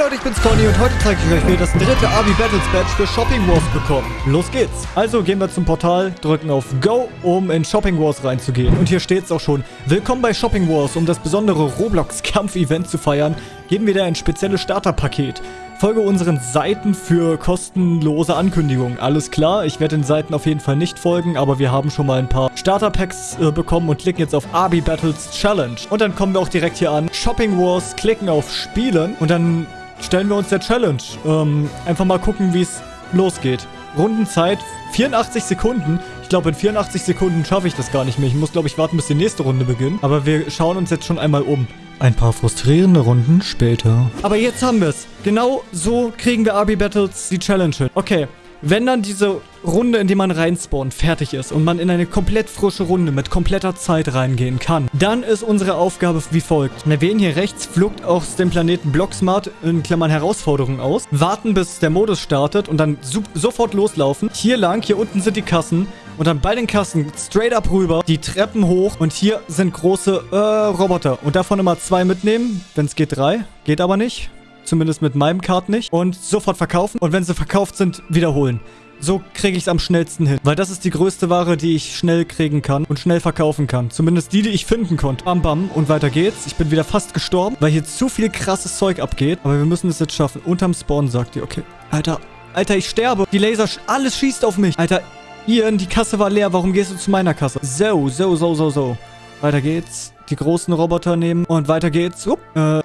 Leute, ich bin's Conny und heute zeige ich euch, wie ihr das dritte Army Battles Badge für Shopping Wars bekommt. Los geht's. Also gehen wir zum Portal, drücken auf Go, um in Shopping Wars reinzugehen. Und hier steht's auch schon. Willkommen bei Shopping Wars. Um das besondere Roblox-Kampf-Event zu feiern, geben wir dir ein spezielles Starterpaket. Folge unseren Seiten für kostenlose Ankündigungen. Alles klar, ich werde den Seiten auf jeden Fall nicht folgen, aber wir haben schon mal ein paar Starter-Packs äh, bekommen und klicken jetzt auf Arby Battles Challenge. Und dann kommen wir auch direkt hier an Shopping Wars, klicken auf Spielen und dann stellen wir uns der Challenge. Ähm, einfach mal gucken, wie es losgeht. Rundenzeit 84 Sekunden. Ich glaube, in 84 Sekunden schaffe ich das gar nicht mehr. Ich muss, glaube ich, warten, bis die nächste Runde beginnt. Aber wir schauen uns jetzt schon einmal um. Ein paar frustrierende Runden später. Aber jetzt haben wir es. Genau so kriegen wir RB Battles die Challenge hin. Okay, wenn dann diese Runde, in die man reinspawnt, fertig ist und man in eine komplett frische Runde mit kompletter Zeit reingehen kann, dann ist unsere Aufgabe wie folgt. Wir wählen hier rechts Flucht aus dem Planeten Blocksmart in Klammern Herausforderung aus, warten bis der Modus startet und dann so sofort loslaufen. Hier lang, hier unten sind die Kassen und dann bei den Kassen straight up rüber, die Treppen hoch und hier sind große äh, Roboter und davon immer zwei mitnehmen, wenn es geht drei, geht aber nicht. Zumindest mit meinem Card nicht. Und sofort verkaufen. Und wenn sie verkauft sind, wiederholen. So kriege ich es am schnellsten hin. Weil das ist die größte Ware, die ich schnell kriegen kann und schnell verkaufen kann. Zumindest die, die ich finden konnte. Bam, bam. Und weiter geht's. Ich bin wieder fast gestorben, weil hier zu viel krasses Zeug abgeht. Aber wir müssen es jetzt schaffen. Unterm Spawn sagt ihr, okay. Alter, Alter, ich sterbe. Die Laser, alles schießt auf mich. Alter, Ian, die Kasse war leer. Warum gehst du zu meiner Kasse? So, so, so, so, so. Weiter geht's. Die großen Roboter nehmen. Und weiter geht's. Upp, äh,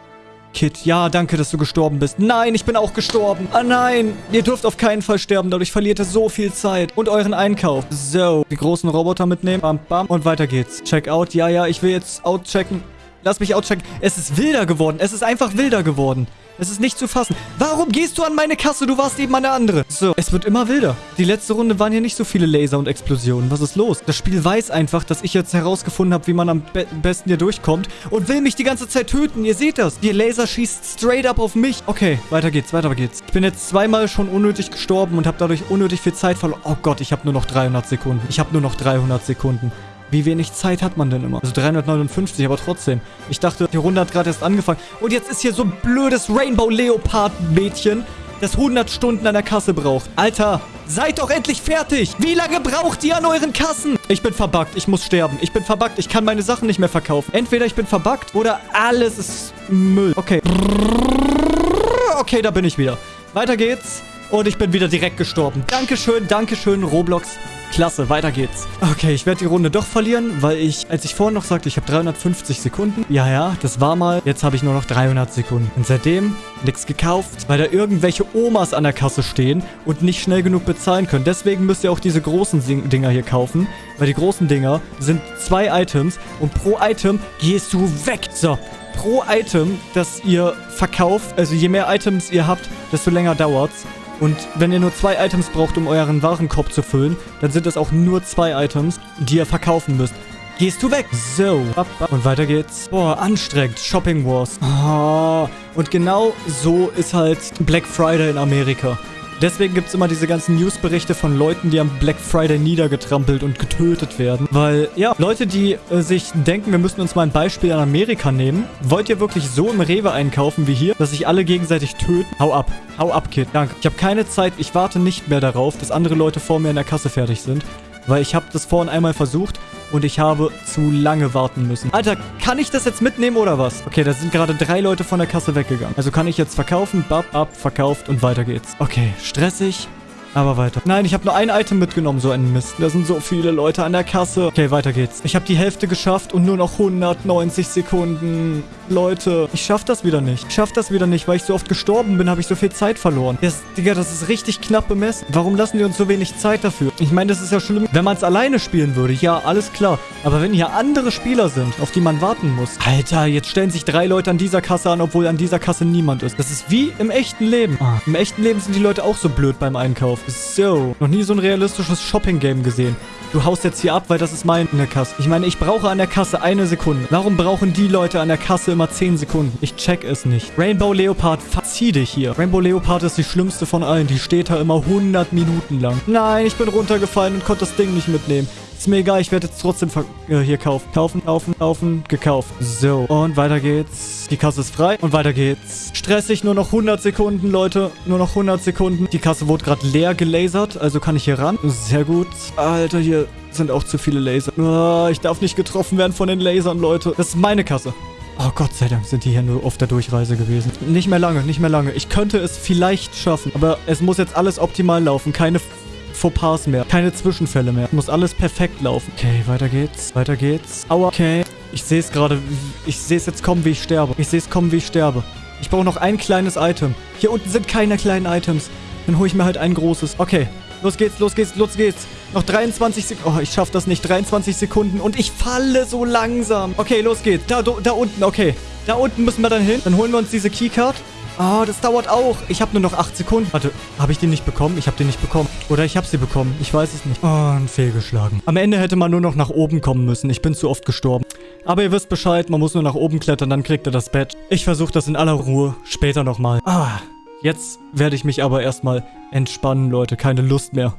Kit, ja, danke, dass du gestorben bist. Nein, ich bin auch gestorben. Ah nein, ihr dürft auf keinen Fall sterben, dadurch verliert ihr so viel Zeit. Und euren Einkauf. So, die großen Roboter mitnehmen. Bam, bam. Und weiter geht's. Check out. Ja, ja, ich will jetzt outchecken. Lass mich outchecken. Es ist wilder geworden. Es ist einfach wilder geworden. Es ist nicht zu fassen. Warum gehst du an meine Kasse? Du warst eben an der andere. So, es wird immer wilder. Die letzte Runde waren hier nicht so viele Laser und Explosionen. Was ist los? Das Spiel weiß einfach, dass ich jetzt herausgefunden habe, wie man am be besten hier durchkommt und will mich die ganze Zeit töten. Ihr seht das. Die Laser schießt straight up auf mich. Okay, weiter geht's, weiter geht's. Ich bin jetzt zweimal schon unnötig gestorben und habe dadurch unnötig viel Zeit verloren. Oh Gott, ich habe nur noch 300 Sekunden. Ich habe nur noch 300 Sekunden. Wie wenig Zeit hat man denn immer? Also 359, aber trotzdem. Ich dachte, die Runde hat gerade erst angefangen. Und jetzt ist hier so ein blödes Rainbow Leopard Mädchen, das 100 Stunden an der Kasse braucht. Alter, seid doch endlich fertig. Wie lange braucht ihr an euren Kassen? Ich bin verbuggt. Ich muss sterben. Ich bin verbuggt. Ich kann meine Sachen nicht mehr verkaufen. Entweder ich bin verbuggt oder alles ist Müll. Okay. Okay, da bin ich wieder. Weiter geht's. Und ich bin wieder direkt gestorben. Dankeschön, Dankeschön, Roblox. Klasse, weiter geht's. Okay, ich werde die Runde doch verlieren, weil ich, als ich vorhin noch sagte, ich habe 350 Sekunden. Ja, ja, das war mal. Jetzt habe ich nur noch 300 Sekunden. Und seitdem nichts gekauft, weil da irgendwelche Omas an der Kasse stehen und nicht schnell genug bezahlen können. Deswegen müsst ihr auch diese großen Dinger hier kaufen, weil die großen Dinger sind zwei Items und pro Item gehst du weg. So, pro Item, das ihr verkauft, also je mehr Items ihr habt, desto länger dauert's. Und wenn ihr nur zwei Items braucht, um euren Warenkorb zu füllen, dann sind es auch nur zwei Items, die ihr verkaufen müsst. Gehst du weg? So. Und weiter geht's. Boah, anstrengend. Shopping Wars. Oh. Und genau so ist halt Black Friday in Amerika. Deswegen gibt es immer diese ganzen Newsberichte von Leuten, die am Black Friday niedergetrampelt und getötet werden. Weil, ja, Leute, die äh, sich denken, wir müssen uns mal ein Beispiel an Amerika nehmen. Wollt ihr wirklich so im Rewe einkaufen wie hier, dass sich alle gegenseitig töten? Hau ab. Hau ab, Kid. Danke. Ich habe keine Zeit. Ich warte nicht mehr darauf, dass andere Leute vor mir in der Kasse fertig sind. Weil ich habe das vorhin einmal versucht und ich habe zu lange warten müssen. Alter, kann ich das jetzt mitnehmen oder was? Okay, da sind gerade drei Leute von der Kasse weggegangen. Also kann ich jetzt verkaufen, bap, ab, verkauft und weiter geht's. Okay, stressig. Aber weiter. Nein, ich habe nur ein Item mitgenommen, so ein Mist. Da sind so viele Leute an der Kasse. Okay, weiter geht's. Ich habe die Hälfte geschafft und nur noch 190 Sekunden. Leute, ich schaff das wieder nicht. Ich schaff das wieder nicht, weil ich so oft gestorben bin, habe ich so viel Zeit verloren. Das, Digga, das ist richtig knapp bemessen. Warum lassen die uns so wenig Zeit dafür? Ich meine, das ist ja schlimm, wenn man es alleine spielen würde. Ja, alles klar. Aber wenn hier andere Spieler sind, auf die man warten muss. Alter, jetzt stellen sich drei Leute an dieser Kasse an, obwohl an dieser Kasse niemand ist. Das ist wie im echten Leben. Ah, Im echten Leben sind die Leute auch so blöd beim Einkauf. So, noch nie so ein realistisches Shopping-Game gesehen. Du haust jetzt hier ab, weil das ist meine Kasse. Ich meine, ich brauche an der Kasse eine Sekunde. Warum brauchen die Leute an der Kasse immer 10 Sekunden? Ich check es nicht. Rainbow Leopard, verzieh dich hier. Rainbow Leopard ist die schlimmste von allen. Die steht da immer 100 Minuten lang. Nein, ich bin runtergefallen und konnte das Ding nicht mitnehmen. Ist mir egal, ich werde jetzt trotzdem äh, hier kaufen. Kaufen, kaufen, kaufen, gekauft. So, und weiter geht's. Die Kasse ist frei und weiter geht's. Stressig, nur noch 100 Sekunden, Leute. Nur noch 100 Sekunden. Die Kasse wurde gerade leer gelasert, also kann ich hier ran. Sehr gut. Alter, hier sind auch zu viele Laser. Oh, ich darf nicht getroffen werden von den Lasern, Leute. Das ist meine Kasse. Oh Gott sei Dank sind die hier nur auf der Durchreise gewesen. Nicht mehr lange, nicht mehr lange. Ich könnte es vielleicht schaffen, aber es muss jetzt alles optimal laufen. Keine Fauxpas mehr. Keine Zwischenfälle mehr. Muss alles perfekt laufen. Okay, weiter geht's. Weiter geht's. Aua. Okay. Ich sehe es gerade. Ich sehe es jetzt kommen, wie ich sterbe. Ich sehe es kommen, wie ich sterbe. Ich brauche noch ein kleines Item. Hier unten sind keine kleinen Items. Dann hole ich mir halt ein großes. Okay. Los geht's, los geht's, los geht's. Noch 23 Sekunden. Oh, ich schaff das nicht. 23 Sekunden. Und ich falle so langsam. Okay, los geht's. Da, da unten, okay. Da unten müssen wir dann hin. Dann holen wir uns diese Keycard. Oh, das dauert auch. Ich habe nur noch 8 Sekunden. Warte, habe ich den nicht bekommen? Ich habe den nicht bekommen. Oder ich habe sie bekommen. Ich weiß es nicht. Oh, und fehlgeschlagen. Am Ende hätte man nur noch nach oben kommen müssen. Ich bin zu oft gestorben. Aber ihr wisst Bescheid, man muss nur nach oben klettern, dann kriegt er das Badge. Ich versuche das in aller Ruhe später nochmal. Ah, jetzt werde ich mich aber erstmal entspannen, Leute. Keine Lust mehr.